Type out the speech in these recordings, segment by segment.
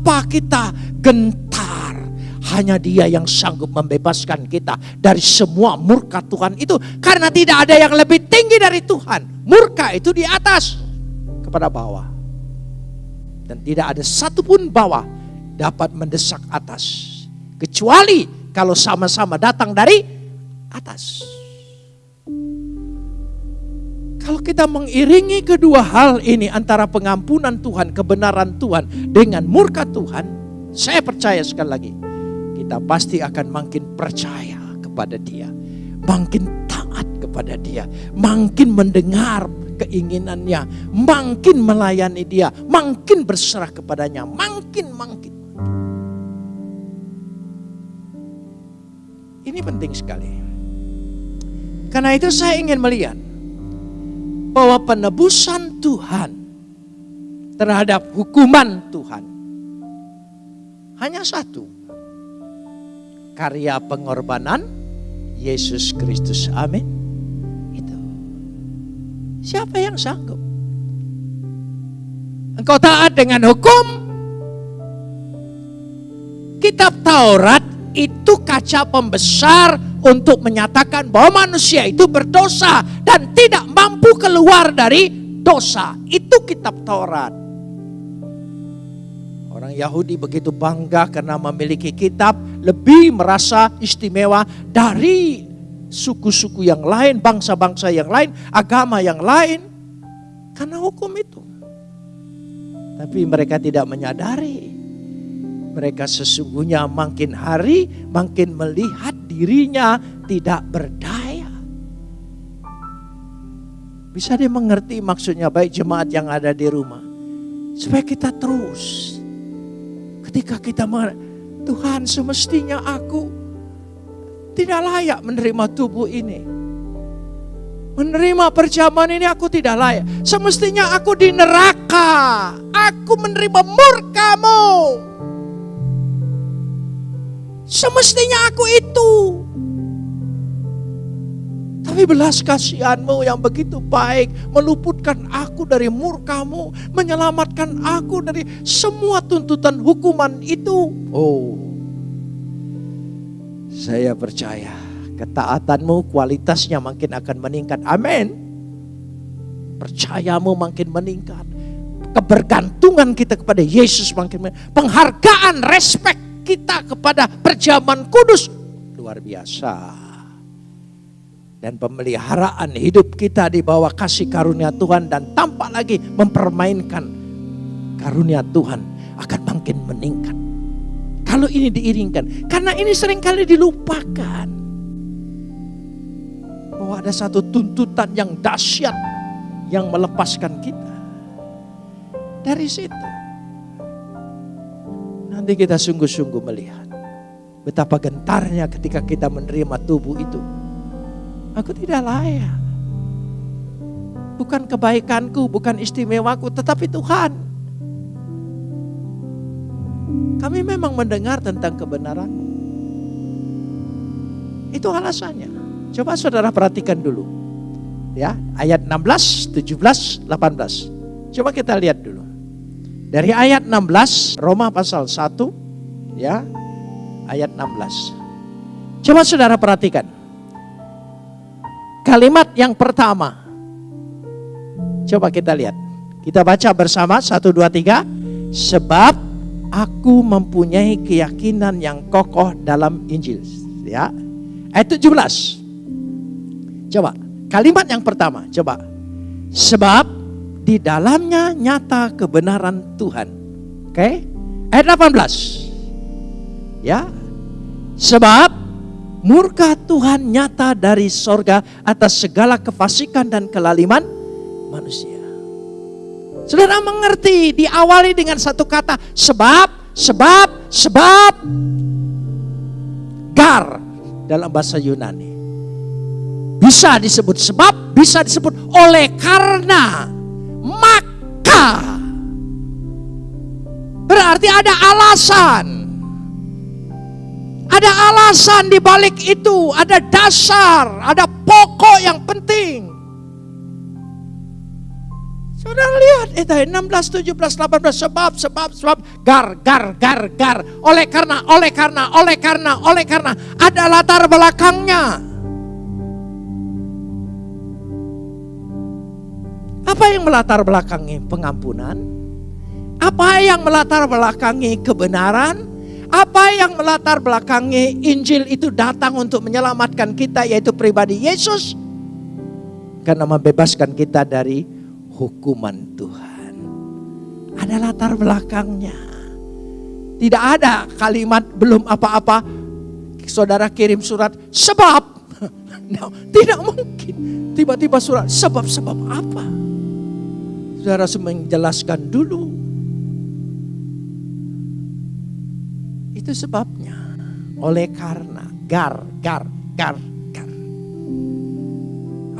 Mengapa kita gentar? Hanya dia yang sanggup membebaskan kita dari semua murka Tuhan itu. Karena tidak ada yang lebih tinggi dari Tuhan. Murka itu di atas kepada bawah. Dan tidak ada satupun bawah dapat mendesak atas. Kecuali kalau sama-sama datang dari atas. Kalau kita mengiringi kedua hal ini antara pengampunan Tuhan, kebenaran Tuhan dengan murka Tuhan, saya percaya sekali lagi, kita pasti akan makin percaya kepada Dia, makin taat kepada Dia, makin mendengar keinginannya, makin melayani Dia, makin berserah kepadanya, makin makin. Ini penting sekali. Karena itu saya ingin melihat bahwa penebusan Tuhan terhadap hukuman Tuhan hanya satu. Karya pengorbanan Yesus Kristus. Amin. Itu. Siapa yang sanggup? Engkau taat dengan hukum? Kitab Taurat itu kaca pembesar untuk menyatakan bahwa manusia itu berdosa dan tidak mampu keluar dari dosa. Itu kitab Taurat. Orang Yahudi begitu bangga karena memiliki kitab, lebih merasa istimewa dari suku-suku yang lain, bangsa-bangsa yang lain, agama yang lain. Karena hukum itu. Tapi mereka tidak menyadari mereka sesungguhnya makin hari makin melihat dirinya tidak berdaya. Bisa dia mengerti maksudnya baik jemaat yang ada di rumah. Supaya kita terus. Ketika kita Tuhan semestinya aku tidak layak menerima tubuh ini. Menerima perjamuan ini aku tidak layak. Semestinya aku di neraka. Aku menerima murkamu. Semestinya aku itu. Tapi belas kasihanmu yang begitu baik meluputkan aku dari murkamu, menyelamatkan aku dari semua tuntutan hukuman itu. Oh, saya percaya ketaatanmu kualitasnya makin akan meningkat. Amin. Percayamu makin meningkat. Kebergantungan kita kepada Yesus makin meningkat. Penghargaan, respect kita kepada perjamuan kudus luar biasa. Dan pemeliharaan hidup kita di bawah kasih karunia Tuhan dan tampak lagi mempermainkan karunia Tuhan akan makin meningkat. Kalau ini diiringkan, karena ini sering kali dilupakan. Bahwa ada satu tuntutan yang dahsyat yang melepaskan kita. Dari situ Nanti kita sungguh-sungguh melihat betapa gentarnya ketika kita menerima tubuh itu. Aku tidak layak. Bukan kebaikanku, bukan istimewaku, tetapi Tuhan. Kami memang mendengar tentang kebenaran. Itu alasannya. Coba saudara perhatikan dulu. Ya, ayat 16, 17, 18. Coba kita lihat dulu. Dari ayat 16 Roma pasal 1 ya ayat 16. Coba saudara perhatikan. Kalimat yang pertama. Coba kita lihat. Kita baca bersama 1 2 3 sebab aku mempunyai keyakinan yang kokoh dalam Injil ya. Ayat 17. Coba kalimat yang pertama coba. Sebab di dalamnya nyata kebenaran Tuhan. Oke? Okay? Ayat 18. Ya. Sebab murka Tuhan nyata dari sorga atas segala kefasikan dan kelaliman manusia. Saudara mengerti diawali dengan satu kata sebab, sebab, sebab. Gar dalam bahasa Yunani. Bisa disebut sebab, bisa disebut oleh karena maka berarti ada alasan. Ada alasan di balik itu, ada dasar, ada pokok yang penting. Saudara lihat itu 16, 17, 18 sebab sebab sebab gar gar gar gar oleh karena oleh karena oleh karena oleh karena ada latar belakangnya. Apa yang melatar belakangi pengampunan? Apa yang melatar belakangi kebenaran? Apa yang melatar belakangi Injil itu datang untuk menyelamatkan kita yaitu pribadi Yesus? Karena membebaskan kita dari hukuman Tuhan. Ada latar belakangnya. Tidak ada kalimat belum apa-apa. Saudara kirim surat sebab. No, tidak mungkin. Tiba-tiba surat sebab-sebab apa? Saudara harus menjelaskan dulu. Itu sebabnya. Oleh karena gar, gar, gar, gar.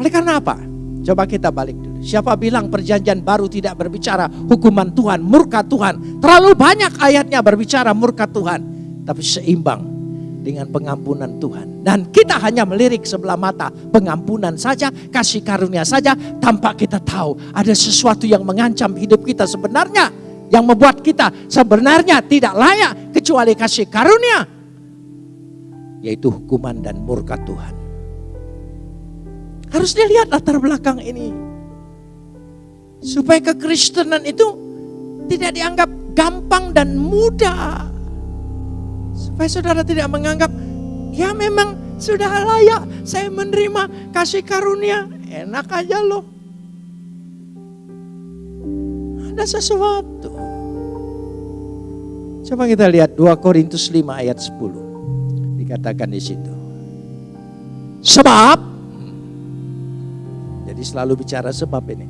Oleh karena apa? Coba kita balik dulu. Siapa bilang perjanjian baru tidak berbicara hukuman Tuhan, murka Tuhan. Terlalu banyak ayatnya berbicara murka Tuhan. Tapi seimbang dengan pengampunan Tuhan. Dan kita hanya melirik sebelah mata pengampunan saja, kasih karunia saja tanpa kita tahu ada sesuatu yang mengancam hidup kita sebenarnya. Yang membuat kita sebenarnya tidak layak kecuali kasih karunia. Yaitu hukuman dan murka Tuhan. Harus dilihat latar belakang ini. Supaya kekristenan itu tidak dianggap gampang dan mudah. Supaya saudara tidak menganggap, ya memang sudah layak saya menerima kasih karunia. Enak aja loh. Ada sesuatu. Coba kita lihat 2 Korintus 5 ayat 10. Dikatakan di situ. Sebab, jadi selalu bicara sebab ini.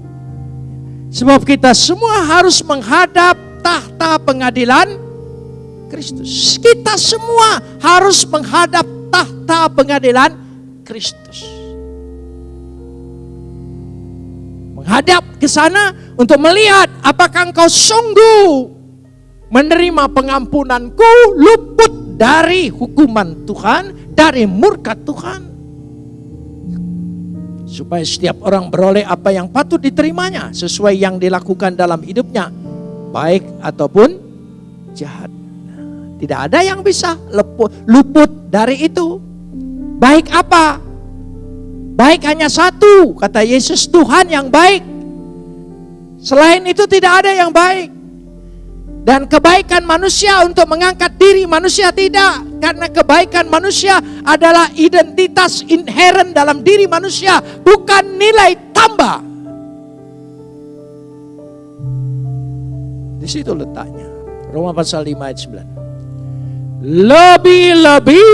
Sebab kita semua harus menghadap tahta pengadilan Kristus. Kita semua harus menghadap tahta pengadilan Kristus. Menghadap ke sana untuk melihat apakah engkau sungguh menerima pengampunanku luput dari hukuman Tuhan, dari murka Tuhan supaya setiap orang beroleh apa yang patut diterimanya sesuai yang dilakukan dalam hidupnya, baik ataupun jahat. Tidak ada yang bisa luput, dari itu. Baik apa? Baik hanya satu, kata Yesus Tuhan yang baik. Selain itu tidak ada yang baik. Dan kebaikan manusia untuk mengangkat diri manusia tidak. Karena kebaikan manusia adalah identitas inherent dalam diri manusia. Bukan nilai tambah. Di situ letaknya. Roma pasal 5 ayat 9. Lebih-lebih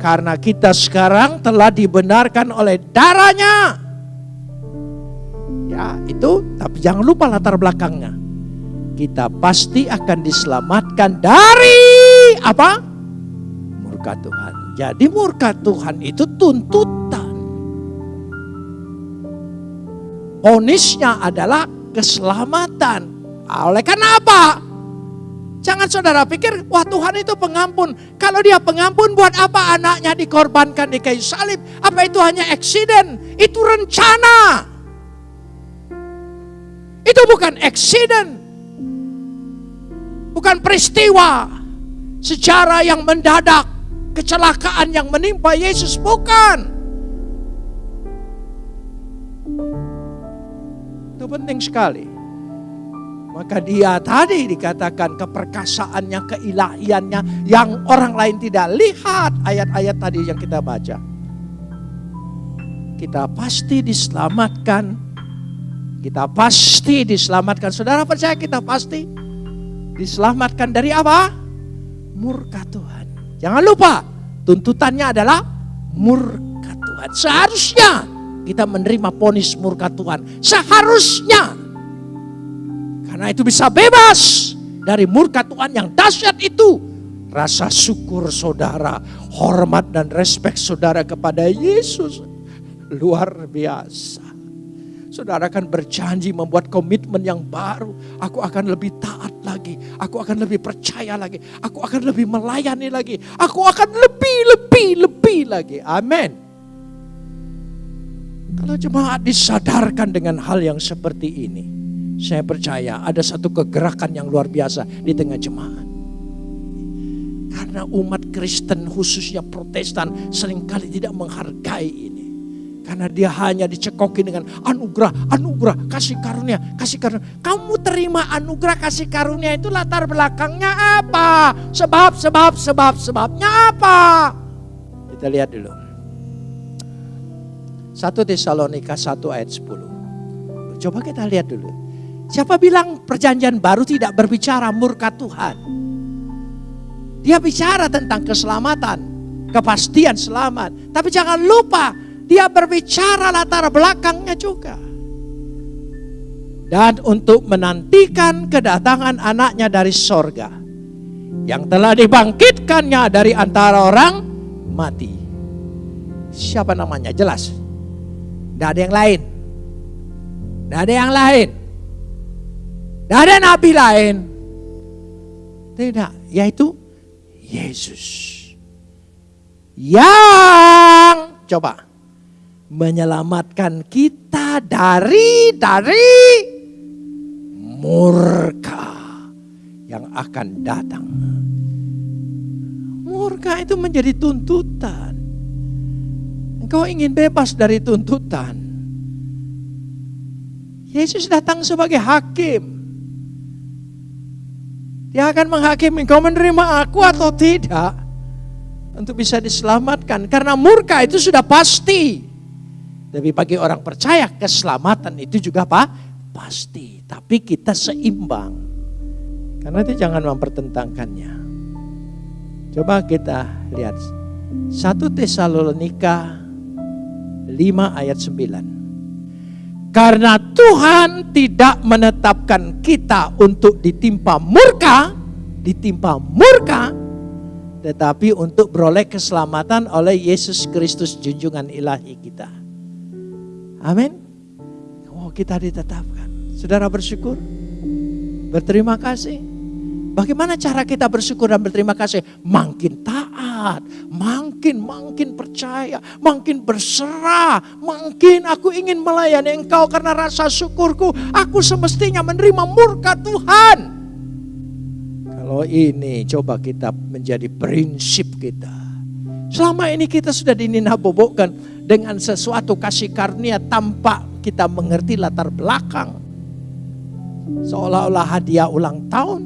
karena kita sekarang telah dibenarkan oleh darahnya. Ya itu, tapi jangan lupa latar belakangnya kita pasti akan diselamatkan dari apa? Murka Tuhan. Jadi murka Tuhan itu tuntutan. Ponisnya adalah keselamatan. Oleh karena apa? Jangan saudara pikir, wah Tuhan itu pengampun. Kalau dia pengampun, buat apa anaknya dikorbankan di kayu salib? Apa itu hanya eksiden? Itu rencana. Itu bukan eksiden. Bukan peristiwa secara yang mendadak, kecelakaan yang menimpa Yesus bukan. Itu penting sekali. Maka dia tadi dikatakan keperkasaannya, keilahiannya yang orang lain tidak lihat ayat-ayat tadi yang kita baca. Kita pasti diselamatkan. Kita pasti diselamatkan. Saudara percaya kita pasti? Diselamatkan dari apa? Murka Tuhan. Jangan lupa, tuntutannya adalah murka Tuhan. Seharusnya kita menerima ponis murka Tuhan. Seharusnya. Karena itu bisa bebas dari murka Tuhan yang dahsyat itu. Rasa syukur saudara, hormat dan respek saudara kepada Yesus luar biasa. Saudara akan berjanji membuat komitmen yang baru. Aku akan lebih taat lagi. Aku akan lebih percaya lagi. Aku akan lebih melayani lagi. Aku akan lebih, lebih, lebih lagi. Amin. Kalau jemaat disadarkan dengan hal yang seperti ini. Saya percaya ada satu kegerakan yang luar biasa di tengah jemaat. Karena umat Kristen khususnya protestan sering kali tidak menghargai ini. Karena dia hanya dicekoki dengan anugerah, anugerah, kasih karunia, kasih karunia. Kamu terima anugerah kasih karunia itu latar belakangnya apa? Sebab, sebab, sebab, sebabnya apa? Kita lihat dulu. 1 Tesalonika 1 ayat 10. Coba kita lihat dulu. Siapa bilang perjanjian baru tidak berbicara murka Tuhan? Dia bicara tentang keselamatan, kepastian selamat. Tapi jangan lupa dia berbicara latar belakangnya juga. Dan untuk menantikan kedatangan anaknya dari sorga. Yang telah dibangkitkannya dari antara orang mati. Siapa namanya? Jelas. Tidak ada yang lain. Tidak ada yang lain. Tidak ada nabi lain. Tidak. Yaitu Yesus. Yang coba menyelamatkan kita dari dari murka yang akan datang. Murka itu menjadi tuntutan. Engkau ingin bebas dari tuntutan. Yesus datang sebagai hakim. Dia akan menghakimi engkau menerima aku atau tidak. Untuk bisa diselamatkan. Karena murka itu sudah pasti. Tapi bagi orang percaya keselamatan itu juga apa? Pasti. Tapi kita seimbang. Karena itu jangan mempertentangkannya. Coba kita lihat. 1 Tesalonika 5 ayat 9. Karena Tuhan tidak menetapkan kita untuk ditimpa murka, ditimpa murka, tetapi untuk beroleh keselamatan oleh Yesus Kristus junjungan ilahi kita. Amin. Oh kita ditetapkan. Saudara bersyukur. Berterima kasih. Bagaimana cara kita bersyukur dan berterima kasih? Makin taat, makin makin percaya, makin berserah, makin aku ingin melayani engkau karena rasa syukurku. Aku semestinya menerima murka Tuhan. Kalau ini coba kita menjadi prinsip kita. Selama ini kita sudah dininabobokkan dengan sesuatu kasih karunia tanpa kita mengerti latar belakang. Seolah-olah hadiah ulang tahun.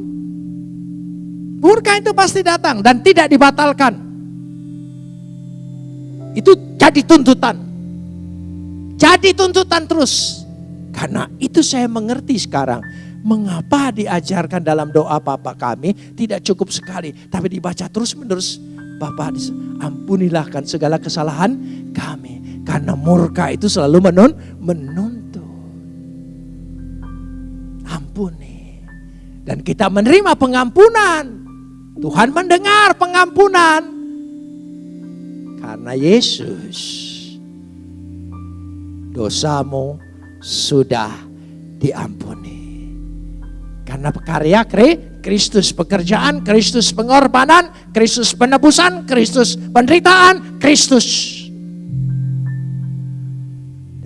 Murka itu pasti datang dan tidak dibatalkan. Itu jadi tuntutan. Jadi tuntutan terus. Karena itu saya mengerti sekarang. Mengapa diajarkan dalam doa Papa kami tidak cukup sekali. Tapi dibaca terus menerus Bapak ampunilah kan segala kesalahan kami. Karena murka itu selalu menun, menuntut. Ampuni. Dan kita menerima pengampunan. Tuhan mendengar pengampunan. Karena Yesus dosamu sudah diampuni. Karena karya Kristus pekerjaan, Kristus pengorbanan, Kristus penebusan, Kristus penderitaan, Kristus.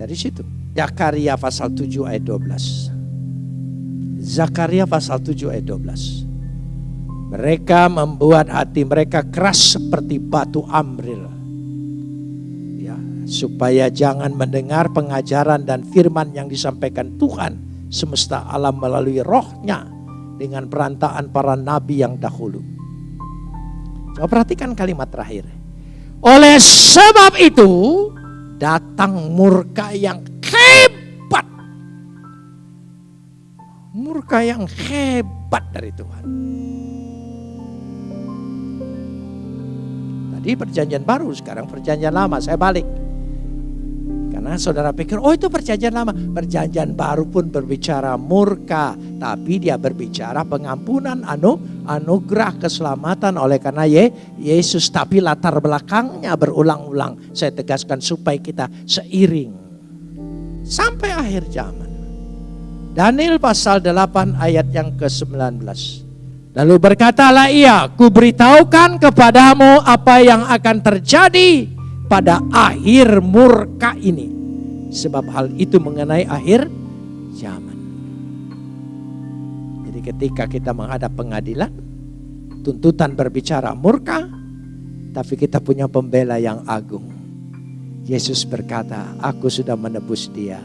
Dari situ. Zakaria pasal 7 ayat 12. Zakaria pasal 7 ayat 12. Mereka membuat hati mereka keras seperti batu amril. Ya, supaya jangan mendengar pengajaran dan firman yang disampaikan Tuhan semesta alam melalui rohnya dengan perantaan para nabi yang dahulu. Coba perhatikan kalimat terakhir. Oleh sebab itu datang murka yang hebat. Murka yang hebat dari Tuhan. Tadi perjanjian baru, sekarang perjanjian lama. Saya balik. Karena saudara pikir, oh itu perjanjian lama. Perjanjian baru pun berbicara murka. Tapi dia berbicara pengampunan, anu, anugerah, keselamatan oleh karena Ye, Yesus. Tapi latar belakangnya berulang-ulang. Saya tegaskan supaya kita seiring. Sampai akhir zaman. Daniel pasal 8 ayat yang ke-19. Lalu berkatalah ia, ku beritahukan kepadamu apa yang akan terjadi pada akhir murka ini. Sebab hal itu mengenai akhir zaman. Jadi ketika kita menghadap pengadilan, tuntutan berbicara murka, tapi kita punya pembela yang agung. Yesus berkata, aku sudah menebus dia.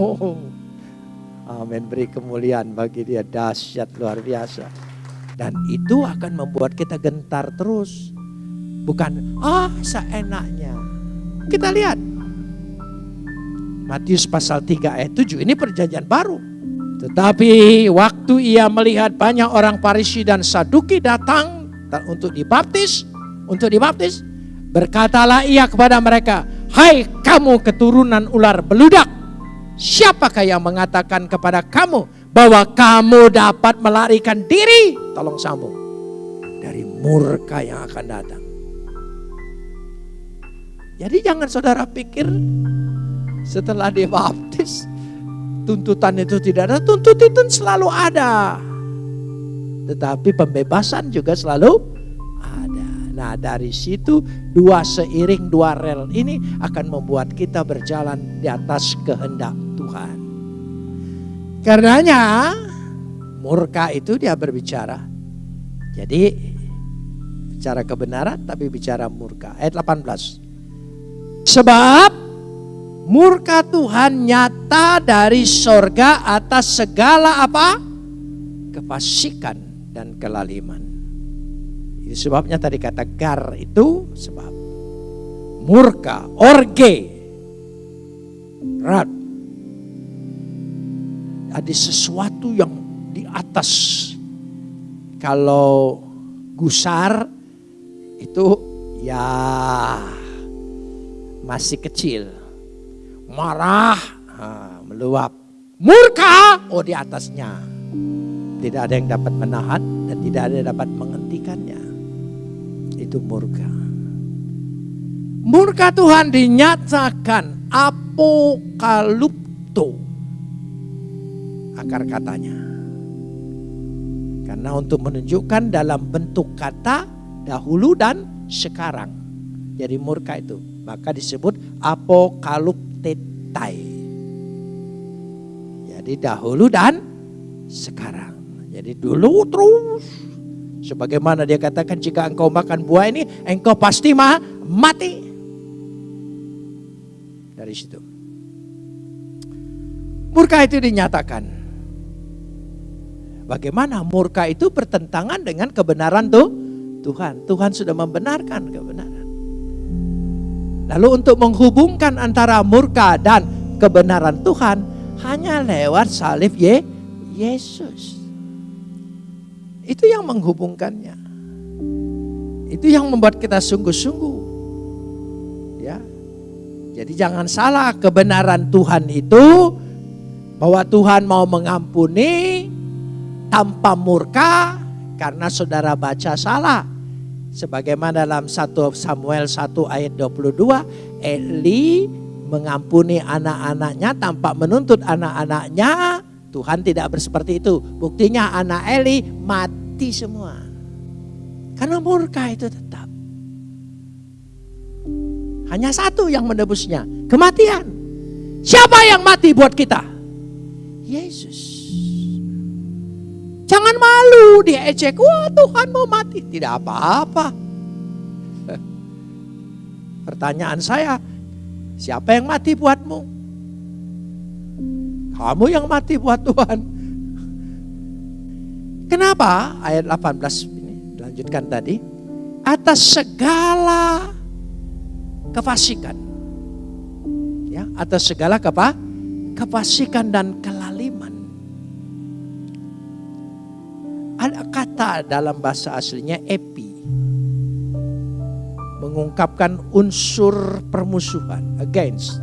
Oh, amin. Beri kemuliaan bagi dia. Dahsyat luar biasa. Dan itu akan membuat kita gentar terus. Bukan, ah seenaknya. Kita lihat. Matius pasal 3 ayat 7 ini perjanjian baru. Tetapi waktu ia melihat banyak orang Parisi dan Saduki datang untuk dibaptis, untuk dibaptis, berkatalah ia kepada mereka, "Hai kamu keturunan ular beludak, siapakah yang mengatakan kepada kamu bahwa kamu dapat melarikan diri?" Tolong sambung. Dari murka yang akan datang. Jadi jangan saudara pikir setelah dibaptis tuntutan itu tidak ada, tuntutan selalu ada. Tetapi pembebasan juga selalu ada. Nah dari situ dua seiring dua rel ini akan membuat kita berjalan di atas kehendak Tuhan. Karenanya murka itu dia berbicara. Jadi bicara kebenaran tapi bicara murka. Ayat 18. Sebab Murka Tuhan nyata dari sorga atas segala apa? Kefasikan dan kelaliman. Itu sebabnya tadi kata gar itu sebab. Murka, orge, rat. Ada sesuatu yang di atas. Kalau gusar itu ya masih kecil marah, meluap. Murka, oh di atasnya. Tidak ada yang dapat menahan dan tidak ada yang dapat menghentikannya. Itu murka. Murka Tuhan dinyatakan apokalupto. Akar katanya. Karena untuk menunjukkan dalam bentuk kata dahulu dan sekarang. Jadi murka itu. Maka disebut apokalupto tetai. Jadi dahulu dan sekarang. Jadi dulu terus. Sebagaimana dia katakan jika engkau makan buah ini engkau pasti mah mati. Dari situ. Murka itu dinyatakan. Bagaimana murka itu bertentangan dengan kebenaran tuh Tuhan. Tuhan sudah membenarkan kebenaran. Lalu untuk menghubungkan antara murka dan kebenaran Tuhan hanya lewat salib Ye, Yesus. Itu yang menghubungkannya. Itu yang membuat kita sungguh-sungguh. Ya. Jadi jangan salah kebenaran Tuhan itu bahwa Tuhan mau mengampuni tanpa murka karena saudara baca salah. Sebagaimana dalam 1 Samuel 1 ayat 22, Eli mengampuni anak-anaknya tanpa menuntut anak-anaknya. Tuhan tidak berseperti itu. Buktinya anak Eli mati semua. Karena murka itu tetap. Hanya satu yang menebusnya, kematian. Siapa yang mati buat kita? Yesus. Jangan malu dia ejek. Wah Tuhan mau mati. Tidak apa-apa. Pertanyaan saya, siapa yang mati buatmu? Kamu yang mati buat Tuhan. Kenapa? Ayat 18 ini dilanjutkan tadi. Atas segala kefasikan. Ya, atas segala apa? Kefasikan dan kelaliman. Ada kata dalam bahasa aslinya epi. Mengungkapkan unsur permusuhan, against,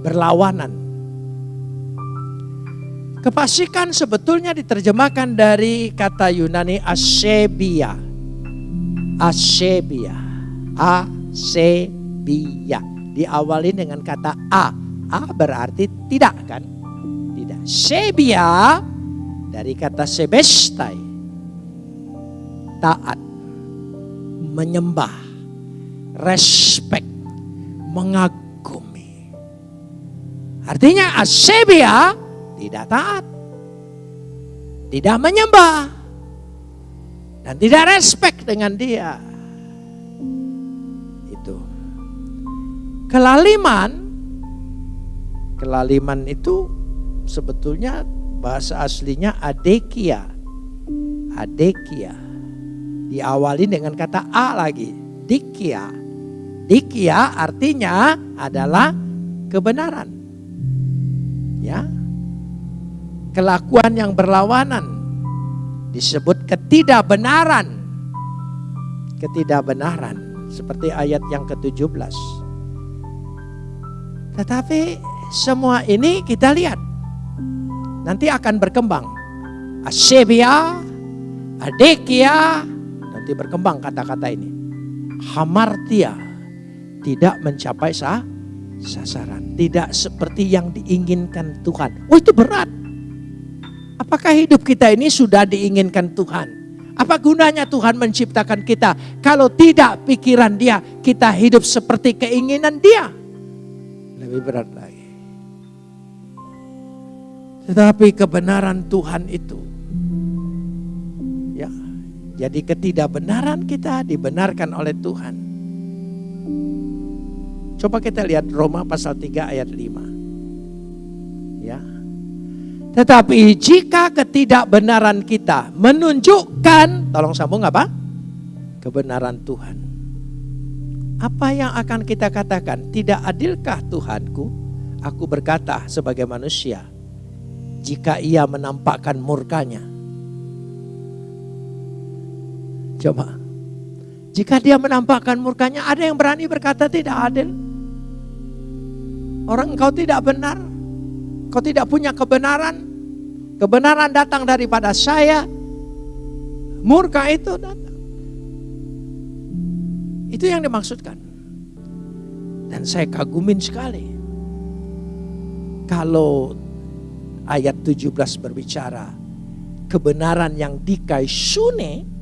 berlawanan. Kepasikan sebetulnya diterjemahkan dari kata Yunani asebia. Asebia. Asebia. Diawali dengan kata a. A berarti tidak kan? Tidak. Sebia dari kata sebestai taat, menyembah, respect, mengagumi. Artinya asebia tidak taat. tidak menyembah, dan tidak respect dengan dia. Itu. Kelaliman, kelaliman itu sebetulnya bahasa aslinya adekia. Adekia. Diawali dengan kata A lagi. Dikia. Dikia artinya adalah kebenaran. Ya. Kelakuan yang berlawanan disebut ketidakbenaran. Ketidakbenaran seperti ayat yang ke-17. Tetapi semua ini kita lihat nanti akan berkembang. Asebia, adekia, nanti berkembang kata-kata ini. Hamartia tidak mencapai sah, sasaran. Tidak seperti yang diinginkan Tuhan. Oh itu berat. Apakah hidup kita ini sudah diinginkan Tuhan? Apa gunanya Tuhan menciptakan kita kalau tidak pikiran dia kita hidup seperti keinginan dia? Lebih berat lagi. Tetapi kebenaran Tuhan itu. Jadi ketidakbenaran kita dibenarkan oleh Tuhan. Coba kita lihat Roma pasal 3 ayat 5. Ya. Tetapi jika ketidakbenaran kita menunjukkan, tolong sambung apa? Kebenaran Tuhan. Apa yang akan kita katakan? Tidak adilkah Tuhanku? Aku berkata sebagai manusia, jika ia menampakkan murkanya. Coba. Jika dia menampakkan murkanya, ada yang berani berkata tidak adil. Orang engkau tidak benar. Kau tidak punya kebenaran. Kebenaran datang daripada saya. Murka itu datang. Itu yang dimaksudkan. Dan saya kagumin sekali. Kalau ayat 17 berbicara kebenaran yang dikaisune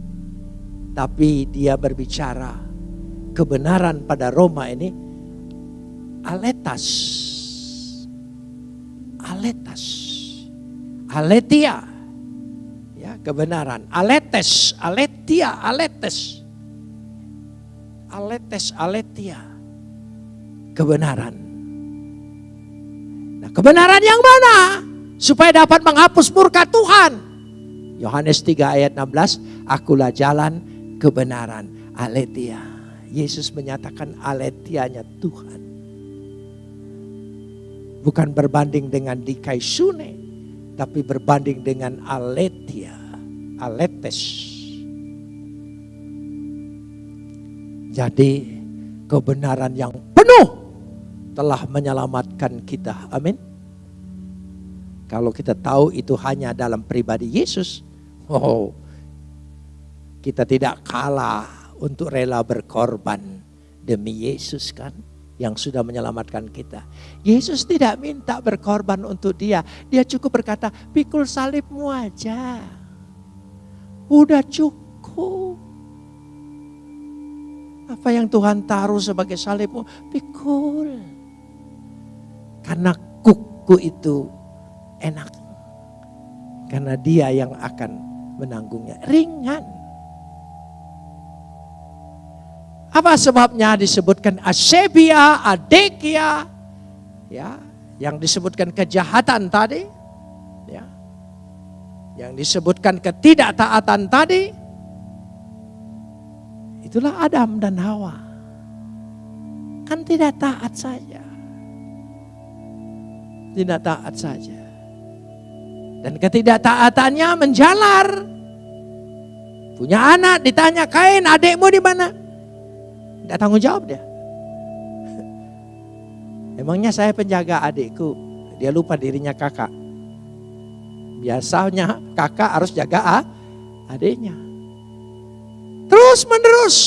tapi dia berbicara kebenaran pada Roma ini aletas. Aletas. Aletia. Ya kebenaran. Aletes. Aletia aletes. Aletes aletia. Kebenaran. Nah kebenaran yang mana? Supaya dapat menghapus murka Tuhan. Yohanes 3 ayat 16, akulah jalan kebenaran, aletia. Yesus menyatakan aletianya Tuhan. Bukan berbanding dengan dikaisune, tapi berbanding dengan aletia, aletes. Jadi kebenaran yang penuh telah menyelamatkan kita. Amin. Kalau kita tahu itu hanya dalam pribadi Yesus, oh, kita tidak kalah untuk rela berkorban demi Yesus kan yang sudah menyelamatkan kita. Yesus tidak minta berkorban untuk dia. Dia cukup berkata, pikul salibmu aja. Udah cukup. Apa yang Tuhan taruh sebagai salibmu, pikul. Karena kuku itu enak. Karena dia yang akan menanggungnya. Ringan. Apa sebabnya disebutkan asebia, adekia, ya, yang disebutkan kejahatan tadi, ya, yang disebutkan ketidaktaatan tadi, itulah Adam dan Hawa. Kan tidak taat saja. Tidak taat saja. Dan ketidaktaatannya menjalar. Punya anak ditanya kain adikmu di mana? Tidak tanggung jawab dia. Emangnya saya penjaga adikku. Dia lupa dirinya kakak. Biasanya kakak harus jaga adiknya. Terus menerus.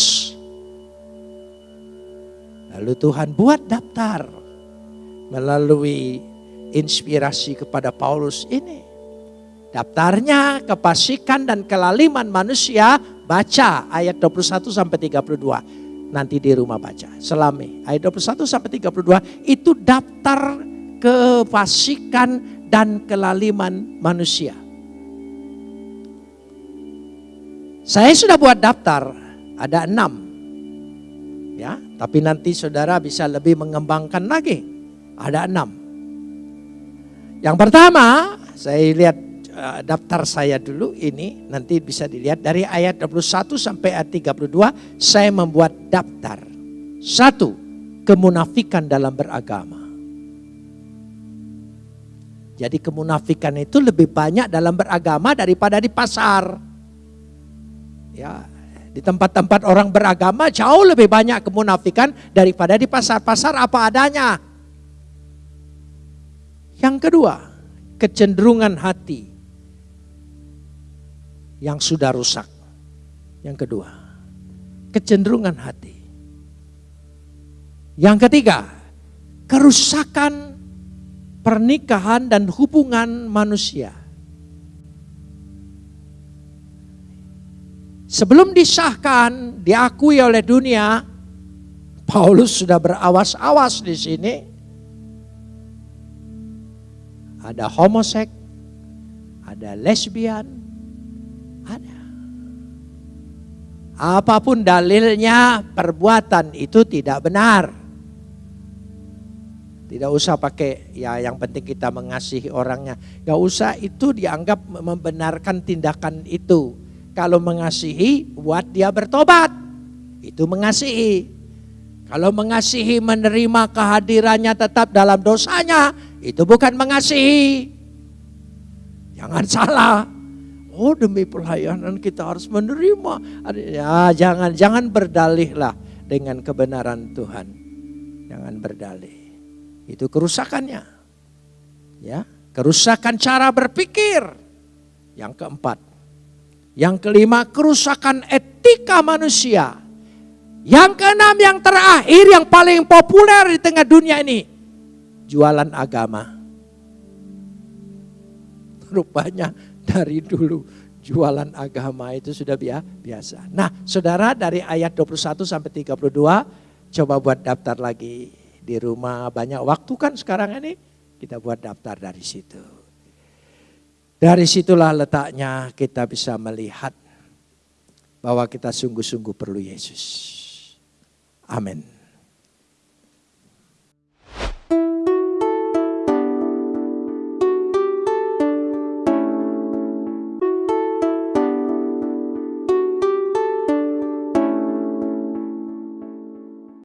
Lalu Tuhan buat daftar melalui inspirasi kepada Paulus ini. Daftarnya kepasikan dan kelaliman manusia baca ayat 21 sampai 32. Nanti di rumah baca. Selami ayat 21 sampai 32 itu daftar kefasikan dan kelaliman manusia. Saya sudah buat daftar, ada enam. Ya, tapi nanti saudara bisa lebih mengembangkan lagi. Ada enam. Yang pertama, saya lihat uh, daftar saya dulu ini nanti bisa dilihat dari ayat 21 sampai ayat 32 saya membuat daftar. Satu, kemunafikan dalam beragama. Jadi kemunafikan itu lebih banyak dalam beragama daripada di pasar. Ya, di tempat-tempat orang beragama jauh lebih banyak kemunafikan daripada di pasar-pasar apa adanya. Yang kedua, kecenderungan hati yang sudah rusak. Yang kedua, kecenderungan hati. Yang ketiga, kerusakan pernikahan dan hubungan manusia. Sebelum disahkan, diakui oleh dunia, Paulus sudah berawas-awas di sini. Ada homosek, ada lesbian, Apa pun dalilnya, perbuatan itu tidak benar. Tidak usah pakai ya yang penting kita mengasihi orangnya. Gak usah itu dianggap membenarkan tindakan itu. Kalau mengasihi buat dia bertobat. Itu mengasihi. Kalau mengasihi menerima kehadirannya tetap dalam dosanya. Itu bukan mengasihi. Jangan salah. Oh demi pelayanan kita harus menerima. Ya jangan jangan berdalihlah dengan kebenaran Tuhan. Jangan berdalih. Itu kerusakannya. Ya, kerusakan cara berpikir. Yang keempat. Yang kelima, kerusakan etika manusia. Yang keenam, yang terakhir, yang paling populer di tengah dunia ini. Jualan agama. Rupanya dari dulu jualan agama itu sudah biasa. Nah saudara dari ayat 21 sampai 32 coba buat daftar lagi di rumah banyak waktu kan sekarang ini kita buat daftar dari situ. Dari situlah letaknya kita bisa melihat bahwa kita sungguh-sungguh perlu Yesus. Amin.